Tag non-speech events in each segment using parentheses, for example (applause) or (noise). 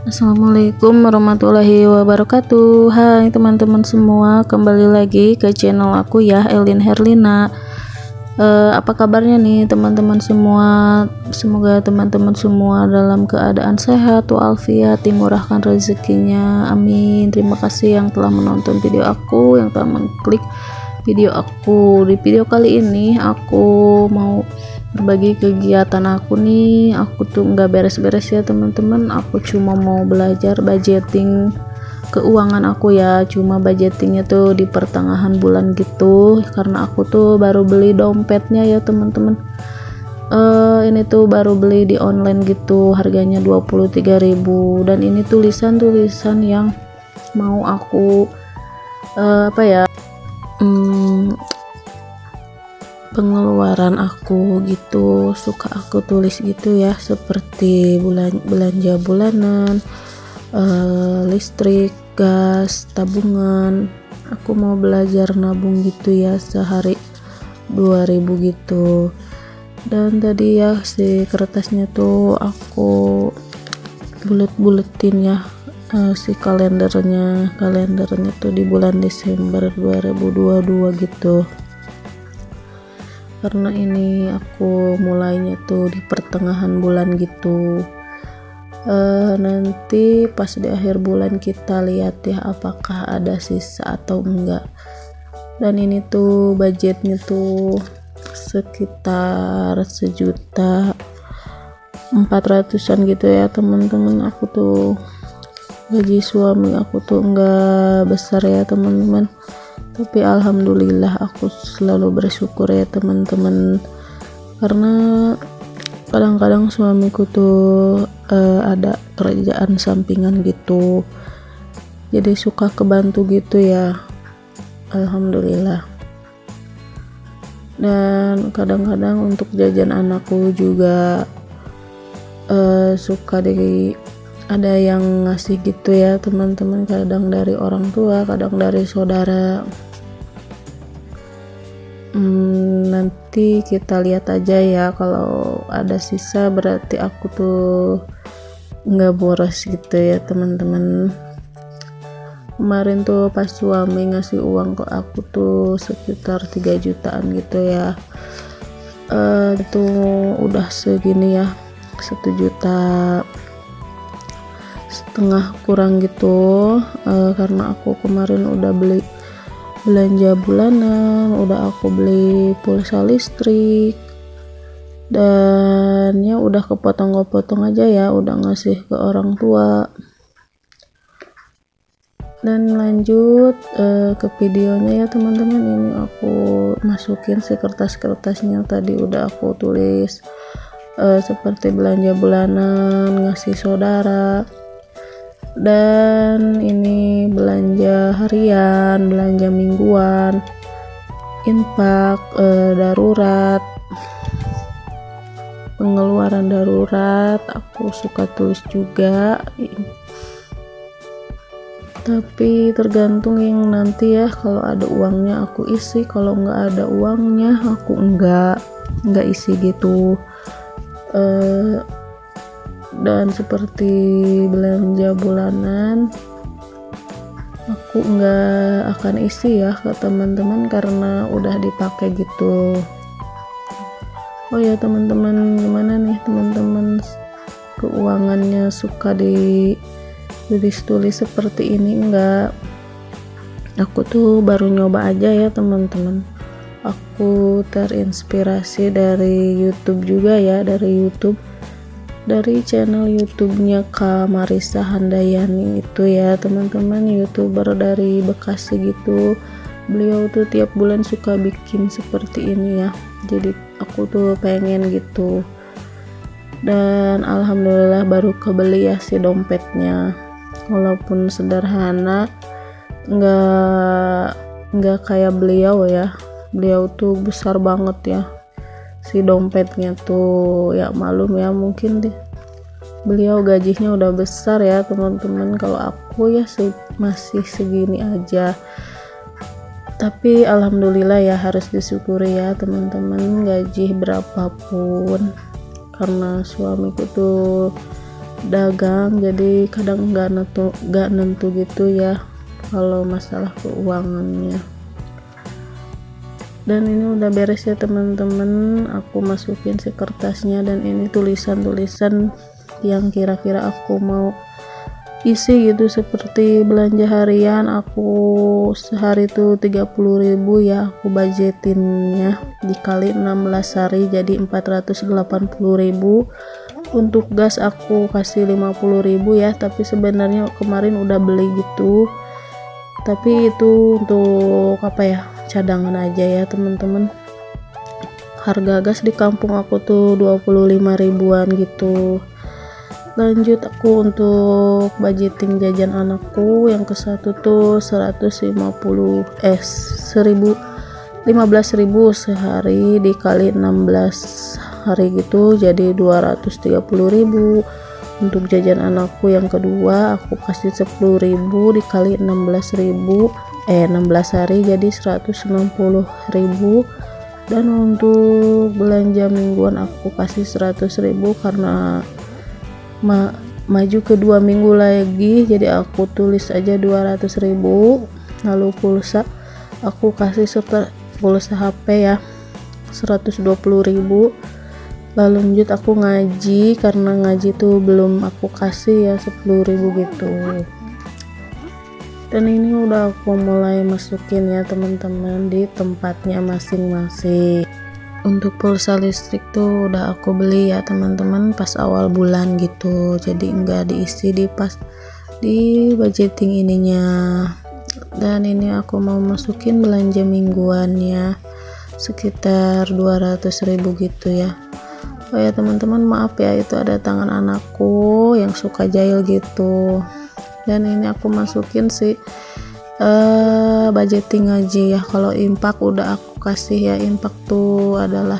Assalamualaikum warahmatullahi wabarakatuh. Hai teman-teman semua Kembali lagi ke channel aku ya Elin Herlina. Uh, Apa kabarnya nih teman-teman semua? Semoga teman-teman semua dalam keadaan sehat Walafiat dimurahkan rezekinya. Amin. Terima kasih yang telah menonton video aku Yang telah mengklik video aku. Di video kali ini aku mau berbagi kegiatan aku nih aku tuh nggak beres-beres ya teman-teman. Aku cuma mau belajar budgeting keuangan aku ya. Cuma budgetingnya tuh di pertengahan bulan gitu. Karena aku tuh baru beli dompetnya ya teman-teman. Uh, ini tuh baru beli di online gitu harganya 23.000 dan ini tulisan-tulisan yang mau aku uh, apa ya um, pengeluaran aku gitu suka aku tulis gitu ya seperti bulan belanja bulanan uh, listrik gas tabungan. Aku mau belajar nabung gitu ya sehari 2000 gitu. Dan tadi ya si kertasnya tuh aku bulet-buletin ya uh, si kalendernya. Kalendernya tuh di bulan Desember 2022 gitu karena ini aku mulainya tuh di pertengahan bulan gitu. Uh, nanti pas di akhir bulan kita lihat ya apakah ada sisa atau enggak. Dan ini tuh budgetnya tuh sekitar sejuta empat ratusan gitu ya teman-teman. Aku tuh gaji suami aku tuh enggak besar ya teman-teman tapi alhamdulillah aku selalu bersyukur ya teman-teman. Karena kadang-kadang suamiku tuh uh, ada kerjaan sampingan gitu. Jadi suka kebantu gitu ya. Alhamdulillah. Dan kadang-kadang untuk jajan anakku juga uh, suka di ada yang ngasih gitu ya teman-teman. Kadang dari orang tua kadang dari saudara hmm, nanti kita lihat aja ya. Kalau ada sisa berarti aku tuh nggak boros gitu ya teman-teman. Kemarin tuh pas suami ngasih uang ke aku tuh sekitar 3 jutaan gitu ya. Uh, itu udah segini ya satu juta setengah kurang gitu. Uh, karena aku kemarin udah beli belanja bulanan udah aku beli pulsa listrik. Dan ya udah kepotong-kepotong aja ya udah ngasih ke orang tua. Dan lanjut uh, ke videonya ya teman-teman. Ini aku masukin si kertas-kertasnya tadi udah aku tulis. Uh, seperti belanja bulanan ngasih saudara dan ini belanja harian belanja mingguan infak e, darurat pengeluaran darurat aku suka tulis juga. Tapi tergantung yang nanti ya kalau ada uangnya aku isi kalau nggak ada uangnya aku enggak enggak isi gitu. Eh, dan seperti belanja bulanan aku nggak akan isi ya ke teman-teman karena udah dipakai gitu. Oh ya teman-teman gimana nih teman-teman? Keuangannya suka di tulis-tulis seperti ini enggak aku tuh baru nyoba aja ya teman-teman. Aku terinspirasi dari YouTube juga ya dari YouTube dari channel YouTube-nya Kak Marisa Handayani itu ya teman-teman. Youtuber dari Bekasi gitu. Beliau tuh tiap bulan suka bikin seperti ini ya. Jadi aku tuh pengen gitu. Dan alhamdulillah baru kebeli ya si dompetnya. Walaupun sederhana nggak nggak kayak beliau ya. Beliau tuh besar banget ya si dompetnya tuh ya malum ya mungkin deh. Beliau gajinya udah besar ya teman-teman. Kalau aku ya se masih segini aja. Tapi alhamdulillah ya harus disyukuri ya teman-teman gaji berapapun. Karena suamiku tuh dagang jadi kadang nggak nentu nggak nentu gitu ya kalau masalah keuangannya dan ini udah beres ya teman-teman. Aku masukin si kertasnya dan ini tulisan-tulisan yang kira-kira aku mau isi gitu seperti belanja harian aku sehari tuh 30.000 ya aku budgetinnya. Dikali 16 hari jadi 480.000 untuk gas aku kasih 50.000 ya tapi sebenarnya kemarin udah beli gitu. Tapi itu untuk apa ya cadangan aja ya teman-teman. Harga gas di kampung aku tuh 25 ribuan gitu. Lanjut aku untuk budgeting jajan anakku yang ke satu tuh 150 eh 1000 15.000 sehari dikali 16 hari gitu jadi 230.000 untuk jajan anakku yang kedua aku kasih 10.000 dikali 16.000 eh 16 hari jadi 160.000 dan untuk belanja mingguan aku kasih 100.000 karena ma maju ke dua minggu lagi. Jadi aku tulis aja 200.000 lalu pulsa aku kasih serta pulsa HP ya 120.000 lalu lanjut aku ngaji karena ngaji tuh belum aku kasih ya 10.000 gitu dan ini udah aku mulai masukin ya teman-teman di tempatnya masing-masing. Untuk pulsa listrik tuh udah aku beli ya teman-teman pas awal bulan gitu. Jadi enggak diisi di pas di budgeting ininya. Dan ini aku mau masukin belanja mingguannya sekitar 200.000 gitu ya. Oh ya teman-teman maaf ya itu ada tangan anakku yang suka jahil gitu dan ini aku masukin sih uh, budgeting aja ya. Kalau impak udah aku kasih ya impak tuh adalah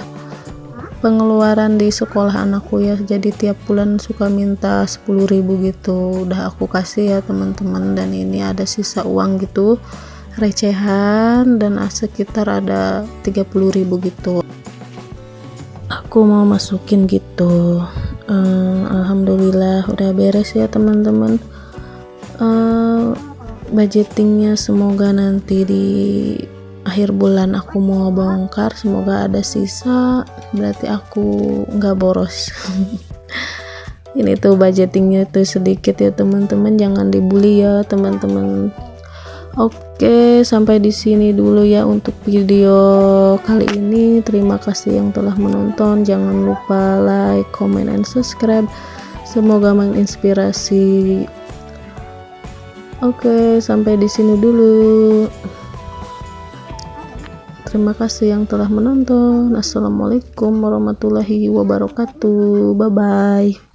pengeluaran di sekolah anakku ya. Jadi tiap bulan suka minta 10.000 gitu. Udah aku kasih ya teman-teman. Dan ini ada sisa uang gitu recehan. Dan sekitar ada 30.000 gitu. Aku mau masukin gitu. Uh, Alhamdulillah udah beres ya teman-teman uh, budgetingnya semoga nanti di akhir bulan aku mau bongkar semoga ada sisa berarti aku nggak boros (laughs) ini tuh budgetingnya tuh sedikit ya teman-teman jangan dibully ya teman-teman Oke, sampai di sini dulu ya untuk video kali ini. Terima kasih yang telah menonton. Jangan lupa like, comment, and subscribe. Semoga menginspirasi Oke, sampai di sini dulu. Terima kasih yang telah menonton. Assalamualaikum warahmatullahi wabarakatuh. Bye bye.